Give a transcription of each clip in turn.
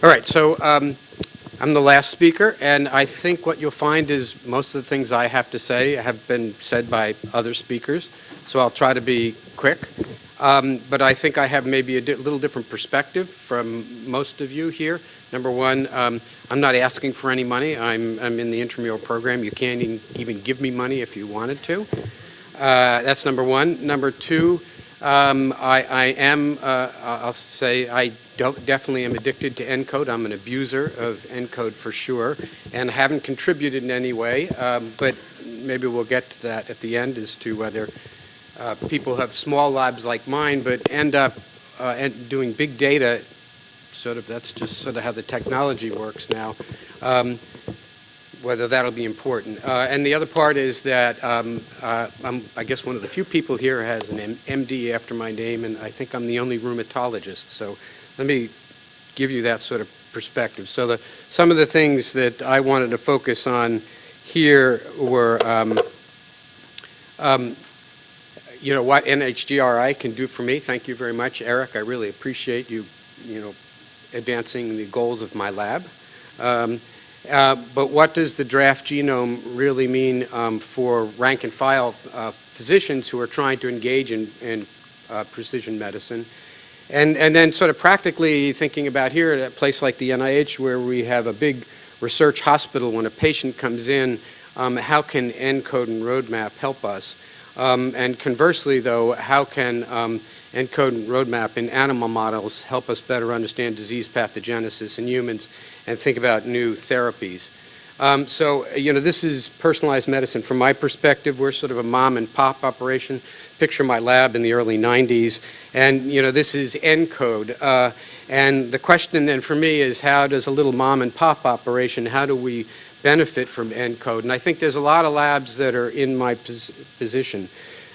All right, so um, I'm the last speaker, and I think what you'll find is most of the things I have to say have been said by other speakers, so I'll try to be quick. Um, but I think I have maybe a di little different perspective from most of you here. Number one, um, I'm not asking for any money. I'm, I'm in the intramural program. You can't even, give me money if you wanted to. Uh, that's number one. Number two, um, I, I, am, uh, I'll say, I definitely am addicted to ENCODE. I'm an abuser of ENCODE for sure, and haven't contributed in any way, um, but maybe we'll get to that at the end as to whether uh, people have small labs like mine, but end up uh, doing big data, sort of, that's just sort of how the technology works now. Um, whether that'll be important. Uh, and the other part is that um, uh, I'm, I guess one of the few people here has an M MD after my name, and I think I'm the only rheumatologist. So let me give you that sort of perspective. So the, some of the things that I wanted to focus on here were, um, um, you know, what NHGRI can do for me. Thank you very much, Eric. I really appreciate you, you know, advancing the goals of my lab. Um, uh, but what does the draft genome really mean um, for rank and file uh, physicians who are trying to engage in, in uh, precision medicine? And, and then sort of practically thinking about here at a place like the NIH where we have a big research hospital when a patient comes in, um, how can ENCODE and Roadmap help us? Um, and conversely though, how can ENCODE and Roadmap in animal models help us better understand disease pathogenesis in humans and think about new therapies. Um, so, you know, this is personalized medicine. From my perspective, we're sort of a mom and pop operation. Picture my lab in the early 90s. And, you know, this is ENCODE. Uh, and the question then for me is how does a little mom and pop operation, how do we benefit from ENCODE? And I think there's a lot of labs that are in my pos position.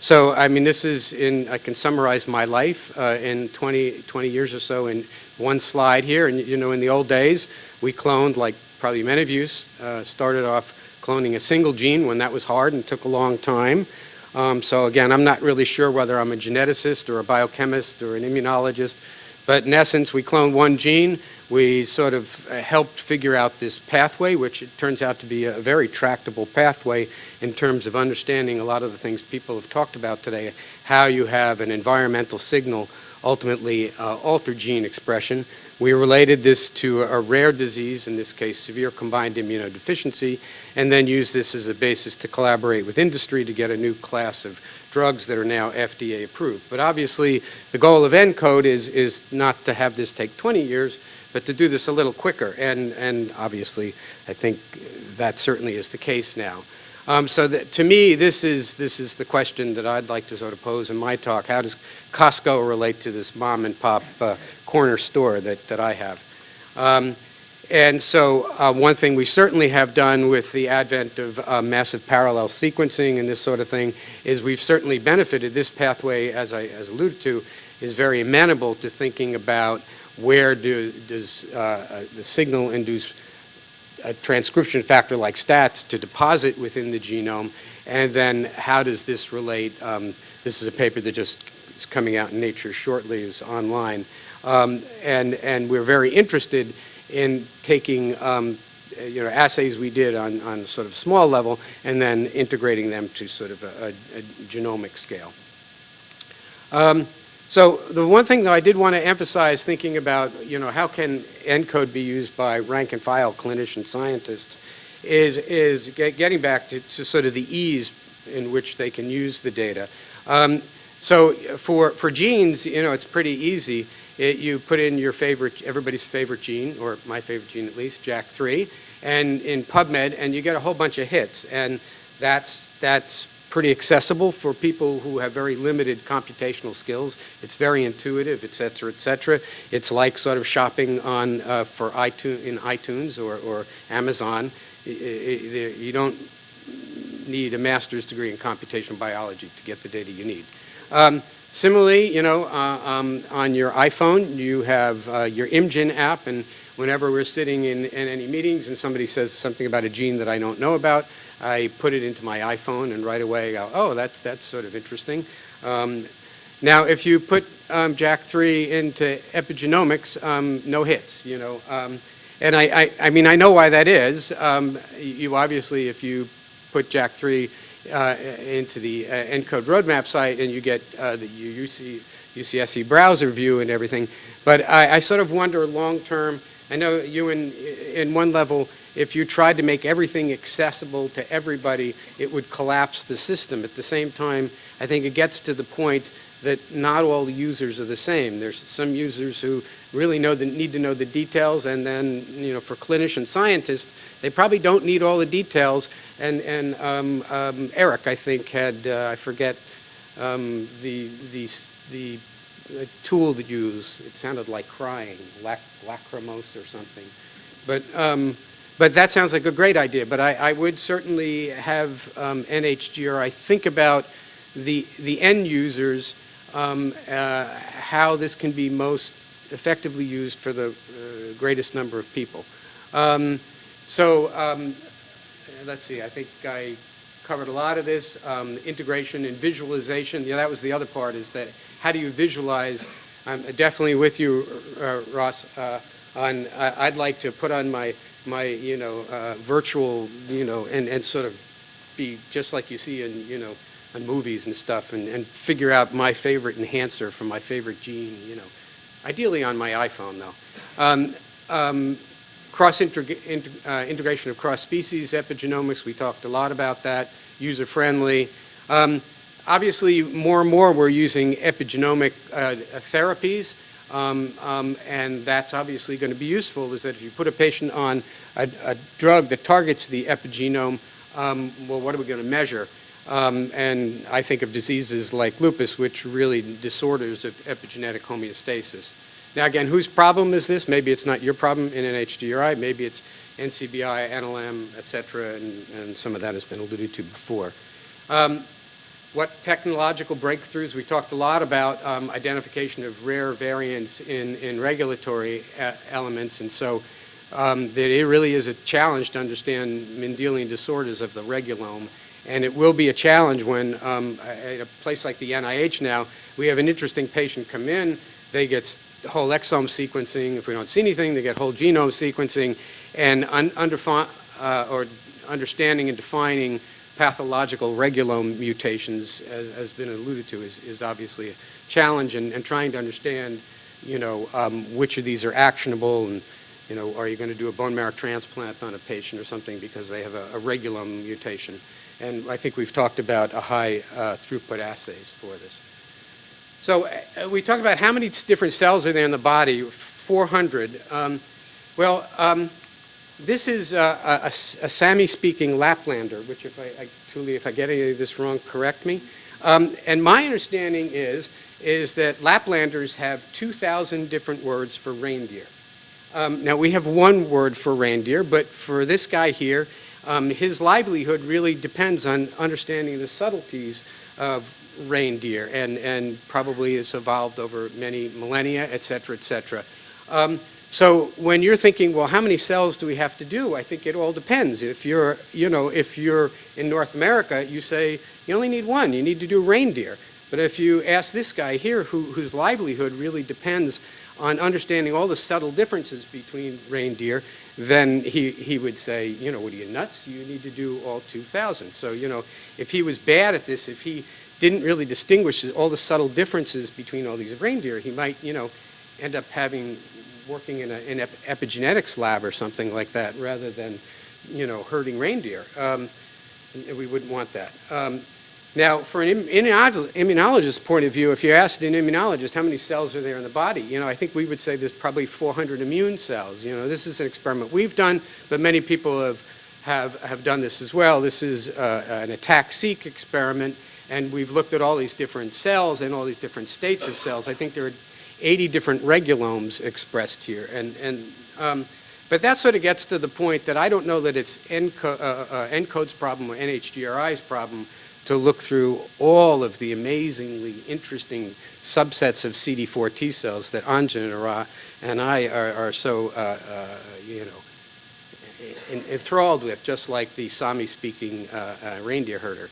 So, I mean, this is in, I can summarize my life uh, in 20, 20 years or so in one slide here. And, you know, in the old days, we cloned, like probably many of you, uh, started off cloning a single gene when that was hard and took a long time. Um, so again, I'm not really sure whether I'm a geneticist or a biochemist or an immunologist, but in essence, we cloned one gene. We sort of uh, helped figure out this pathway, which it turns out to be a very tractable pathway in terms of understanding a lot of the things people have talked about today, how you have an environmental signal ultimately uh, alter gene expression. We related this to a rare disease, in this case severe combined immunodeficiency, and then used this as a basis to collaborate with industry to get a new class of drugs that are now FDA approved. But obviously the goal of ENCODE is, is not to have this take 20 years, but to do this a little quicker. And, and obviously I think that certainly is the case now. Um, so that, to me, this is, this is the question that I'd like to sort of pose in my talk. How does Costco relate to this mom and pop uh, corner store that, that I have? Um, and so uh, one thing we certainly have done with the advent of uh, massive parallel sequencing and this sort of thing is we've certainly benefited. This pathway, as I as alluded to, is very amenable to thinking about where do, does uh, uh the signal induce a transcription factor like STATs to deposit within the genome, and then how does this relate? Um, this is a paper that just is coming out in Nature shortly, is online, um, and and we're very interested in taking um, you know assays we did on on sort of small level and then integrating them to sort of a, a, a genomic scale. Um, so the one thing that I did want to emphasize thinking about, you know, how can ENCODE be used by rank and file clinician scientists is, is get, getting back to, to, sort of the ease in which they can use the data. Um, so for, for genes, you know, it's pretty easy. It, you put in your favorite, everybody's favorite gene, or my favorite gene at least, JAK3, and in PubMed, and you get a whole bunch of hits. And that's, that's pretty accessible for people who have very limited computational skills. It's very intuitive, et cetera, et cetera. It's like sort of shopping on uh, for iTunes, in iTunes or, or Amazon. You don't need a master's degree in computational biology to get the data you need. Um, similarly, you know, uh, um, on your iPhone, you have uh, your ImmGen app, and whenever we're sitting in, in any meetings and somebody says something about a gene that I don't know about, I put it into my iPhone and right away go, oh, that's, that's sort of interesting. Um, now, if you put um, JAK3 into epigenomics, um, no hits, you know. Um, and I, I, I mean, I know why that is. Um, you obviously, if you put JAK3 uh, into the uh, ENCODE roadmap site and you get uh, the UC, UCSC browser view and everything. But I, I sort of wonder long term, I know you in, in one level, if you tried to make everything accessible to everybody, it would collapse the system. At the same time, I think it gets to the point that not all the users are the same. There's some users who really know the, need to know the details, and then, you know, for clinician scientists, they probably don't need all the details. And, and um, um, Eric, I think, had, uh, I forget, um, the, the, the tool to use, it sounded like crying, lac lacrimose or something. But, um, but that sounds like a great idea. But I, I would certainly have um, NHGRI think about the, the end users um, uh, how this can be most effectively used for the uh, greatest number of people. Um, so um, let's see, I think I covered a lot of this. Um, integration and visualization, yeah, that was the other part, is that how do you visualize? I'm definitely with you, uh, Ross, uh, on I'd like to put on my, my you know, uh, virtual, you know, and, and sort of be just like you see in, you know, on movies and stuff and, and figure out my favorite enhancer for my favorite gene, you know. Ideally on my iPhone, though. Um, um, cross uh, integration of cross-species epigenomics, we talked a lot about that, user-friendly. Um, obviously, more and more we're using epigenomic uh, therapies, um, um, and that's obviously going to be useful, is that if you put a patient on a, a drug that targets the epigenome, um, well, what are we going to measure? Um, and I think of diseases like lupus, which really disorders of epigenetic homeostasis. Now again, whose problem is this? Maybe it's not your problem in NHGRI, maybe it's NCBI, NLM, et cetera, and, and some of that has been alluded to before. Um, what technological breakthroughs? We talked a lot about um, identification of rare variants in, in regulatory uh, elements, and so um, that it really is a challenge to understand Mendelian disorders of the regulome and it will be a challenge when um, at a place like the NIH now, we have an interesting patient come in, they get whole exome sequencing. If we don't see anything, they get whole genome sequencing. And un under, uh, or understanding and defining pathological regulome mutations, as has been alluded to, is, is obviously a challenge. And, and trying to understand, you know, um, which of these are actionable and, you know, are you going to do a bone marrow transplant on a patient or something because they have a, a regulome mutation. And I think we've talked about a high uh, throughput assays for this. So uh, we talk about how many different cells are there in the body, 400. Um, well, um, this is uh, a, a, a Sami-speaking Laplander, which if I, I, if I get any of this wrong, correct me. Um, and my understanding is, is that Laplanders have 2,000 different words for reindeer. Um, now we have one word for reindeer, but for this guy here, um, his livelihood really depends on understanding the subtleties of reindeer and, and probably has evolved over many millennia, et cetera, et cetera. Um, so when you're thinking, well, how many cells do we have to do? I think it all depends. If you're, you know, if you're in North America, you say you only need one. You need to do reindeer. But if you ask this guy here, who, whose livelihood really depends on understanding all the subtle differences between reindeer, then he, he would say, you know, what are you nuts? You need to do all 2,000. So, you know, if he was bad at this, if he didn't really distinguish all the subtle differences between all these reindeer, he might, you know, end up having, working in an ep epigenetics lab or something like that rather than, you know, herding reindeer. Um, we wouldn't want that. Um, now, for an immunologist's point of view, if you asked an immunologist how many cells are there in the body, you know, I think we would say there's probably 400 immune cells. You know, this is an experiment we've done, but many people have, have, have done this as well. This is uh, an ATAC-seq experiment, and we've looked at all these different cells and all these different states of cells. I think there are 80 different regulomes expressed here. And, and, um, but that sort of gets to the point that I don't know that it's ENCO, uh, uh, ENCODE's problem or NHGRI's problem, to look through all of the amazingly interesting subsets of CD4 T cells that Anjan and I are, are so, uh, uh, you know, enthralled with, just like the Sami-speaking uh, uh, reindeer herder.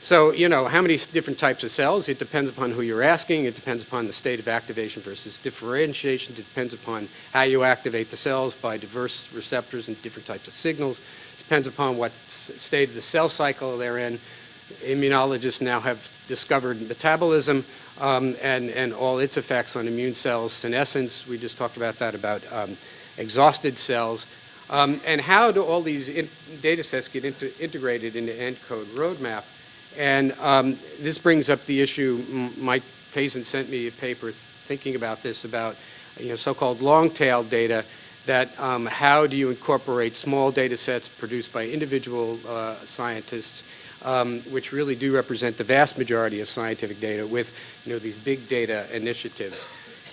So, you know, how many different types of cells? It depends upon who you're asking. It depends upon the state of activation versus differentiation. It depends upon how you activate the cells by diverse receptors and different types of signals. It Depends upon what state of the cell cycle they're in. Immunologists now have discovered metabolism um, and, and all its effects on immune cells, senescence, we just talked about that, about um, exhausted cells. Um, and how do all these data sets get integrated into ENCODE roadmap? And um, this brings up the issue, Mike Pazin sent me a paper thinking about this, about you know, so-called long-tail data, that um, how do you incorporate small data sets produced by individual uh, scientists, um, which really do represent the vast majority of scientific data with you know, these big data initiatives.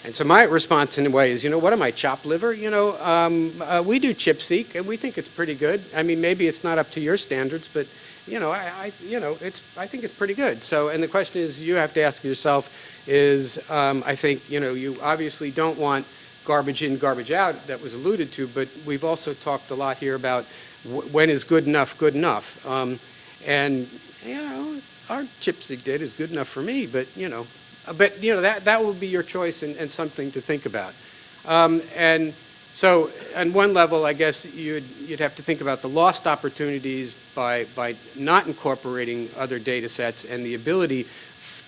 And so my response in a way is, you know, what am I, chop liver? You know, um, uh, we do ChIP-seq, and we think it's pretty good. I mean, maybe it's not up to your standards, but, you know, I, I you know, it's, I think it's pretty good. So, and the question is, you have to ask yourself is, um, I think, you know, you obviously don't want garbage in, garbage out, that was alluded to, but we've also talked a lot here about wh- when is good enough good enough. Um, and, you know, our ChIP-seq data is good enough for me, but, you know, But, you know, that, that will be your choice and, and something to think about. Um, and so on one level, I guess you'd, you'd have to think about the lost opportunities by, by not incorporating other data sets and the ability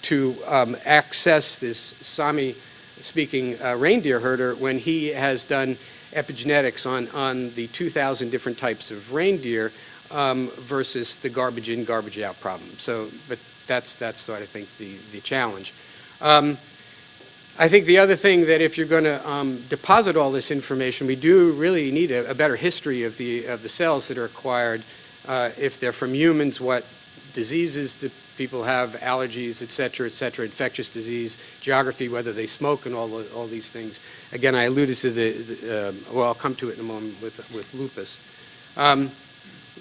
to um, access this Sami-speaking uh, reindeer herder when he has done epigenetics on, on the 2,000 different types of reindeer um, versus the garbage in, garbage out problem. So, but that's, that's sort of, I think, the, the challenge. Um, I think the other thing that if you're going to um, deposit all this information, we do really need a, a better history of the, of the cells that are acquired. Uh, if they're from humans, what diseases do people have, allergies, et cetera, et cetera, infectious disease, geography, whether they smoke and all, the- all these things. Again, I alluded to the, the, um, well, I'll come to it in a moment with, with lupus. Um,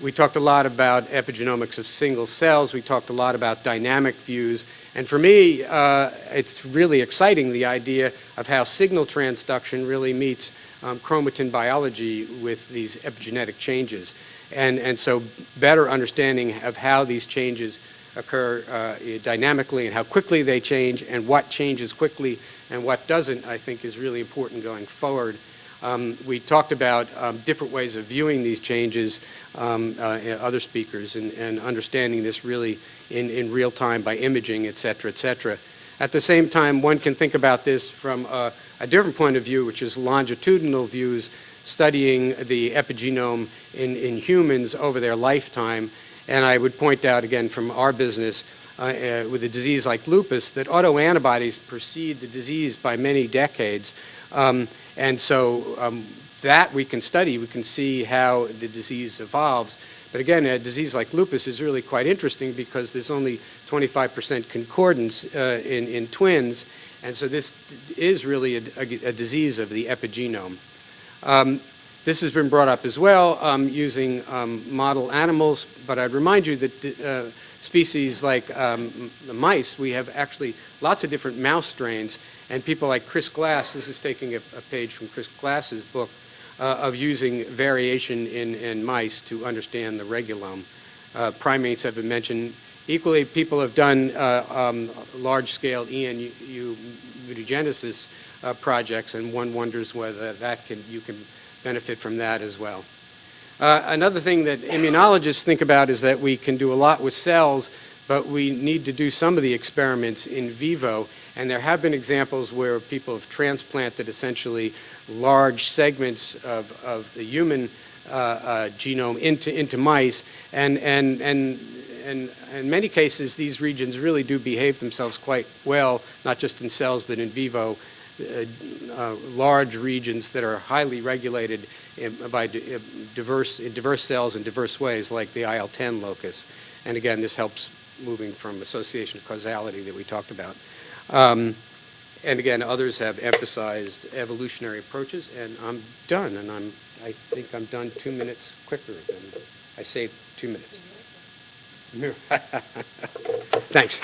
we talked a lot about epigenomics of single cells. We talked a lot about dynamic views. And for me, uh, it's really exciting, the idea of how signal transduction really meets um, chromatin biology with these epigenetic changes. And, and so better understanding of how these changes occur uh, dynamically and how quickly they change and what changes quickly and what doesn't, I think is really important going forward. Um, we talked about um, different ways of viewing these changes, um, uh, other speakers, and, and understanding this really in, in real time by imaging, et cetera, et cetera. At the same time, one can think about this from a, a different point of view, which is longitudinal views, studying the epigenome in, in humans over their lifetime. And I would point out, again, from our business, uh, uh, with a disease like lupus, that autoantibodies precede the disease by many decades. Um, and so um, that we can study, we can see how the disease evolves. But again, a disease like lupus is really quite interesting because there's only 25% concordance uh, in, in twins, and so this is really a, a- a disease of the epigenome. Um, This has been brought up as well um, using um, model animals, but I'd remind you that uh, species like um, the mice, we have actually lots of different mouse strains, and people like Chris Glass, this is taking a a page from Chris Glass's book, uh, of using variation in, in mice to understand the regulome. Uh, Primates have been mentioned. Equally, people have done uh, um, large-scale ENU mutagenesis uh, projects, and one wonders whether that can, you can benefit from that as well. Uh, Another thing that immunologists think about is that we can do a lot with cells, but we need to do some of the experiments in vivo. And there have been examples where people have transplanted essentially large segments of, of the human uh, uh, genome into, into mice. And, and, and, and in many cases, these regions really do behave themselves quite well, not just in cells, but in vivo large regions that are highly regulated in, by uh, diverse, in diverse cells in diverse ways, like the IL-10 locus. And again, this helps moving from association to causality that we talked about. Um, and again, others have emphasized evolutionary approaches, and I'm done, and I'm, I think I'm done two minutes quicker than, I saved two minutes. Thanks.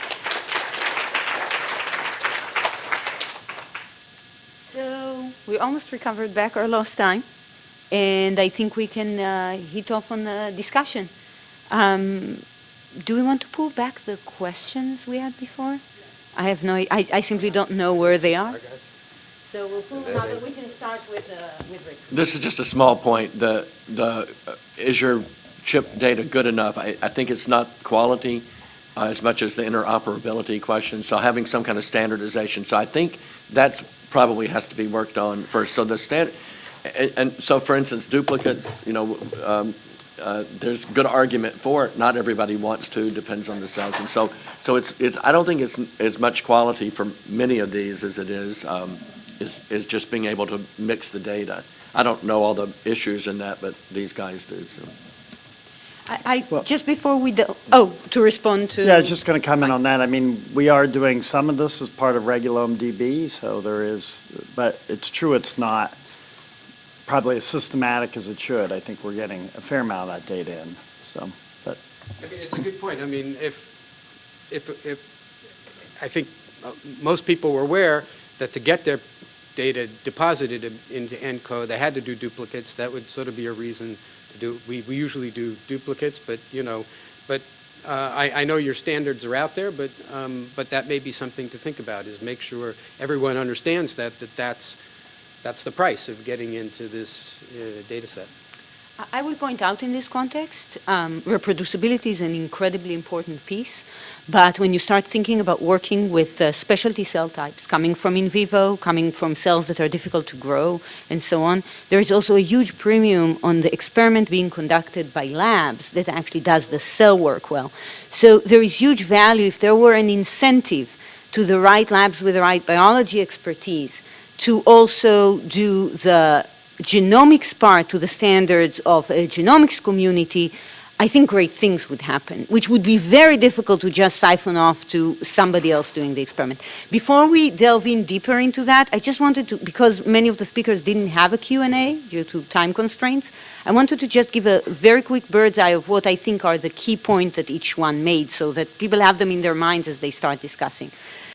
So we almost recovered back our lost time, and I think we can uh, hit off on the discussion. Um, do we want to pull back the questions we had before? I have no, I, I simply don't know where they are. So we'll pull them out, but we can start with, uh, with Rick. This is just a small point. The, the, uh, is your ChIP data good enough? I, I think it's not quality uh, as much as the interoperability question, so having some kind of standardization. So I think that's probably has to be worked on first. So the standard, and, and so for instance, duplicates, you know, um, uh, there's good argument for it. Not everybody wants to, depends on the cells. And so, so it's, it's, I don't think it's as much quality for many of these as it is, um, is, is just being able to mix the data. I don't know all the issues in that, but these guys do, so. I, I, Well- just before we, do- oh, to respond to. Yeah, I was just going to comment on that. I mean, we are doing some of this as part of Regulome DB, so there is, but it's true, it's not probably as systematic as it should. I think we're getting a fair amount of that data in, so, but, I mean, It's a good point. I mean, if, if, if, I think uh, most people were aware that to get their data deposited into ENCO, they had to do duplicates. That would sort of be a reason to do, we, we usually do duplicates, but, you know, but uh, I, I know your standards are out there, but, um, but that may be something to think about, is make sure everyone understands that, that that's, that's the price of getting into this uh, data set. I- will point out in this context, um, reproducibility is an incredibly important piece, but when you start thinking about working with uh, specialty cell types coming from in vivo, coming from cells that are difficult to grow, and so on, there is also a huge premium on the experiment being conducted by labs that actually does the cell work well. So there is huge value if there were an incentive to the right labs with the right biology expertise to also do the genomics part to the standards of a genomics community, I think great things would happen, which would be very difficult to just siphon off to somebody else doing the experiment. Before we delve in deeper into that, I just wanted to, because many of the speakers didn't have a Q&A due to time constraints, I wanted to just give a very quick bird's eye of what I think are the key points that each one made so that people have them in their minds as they start discussing.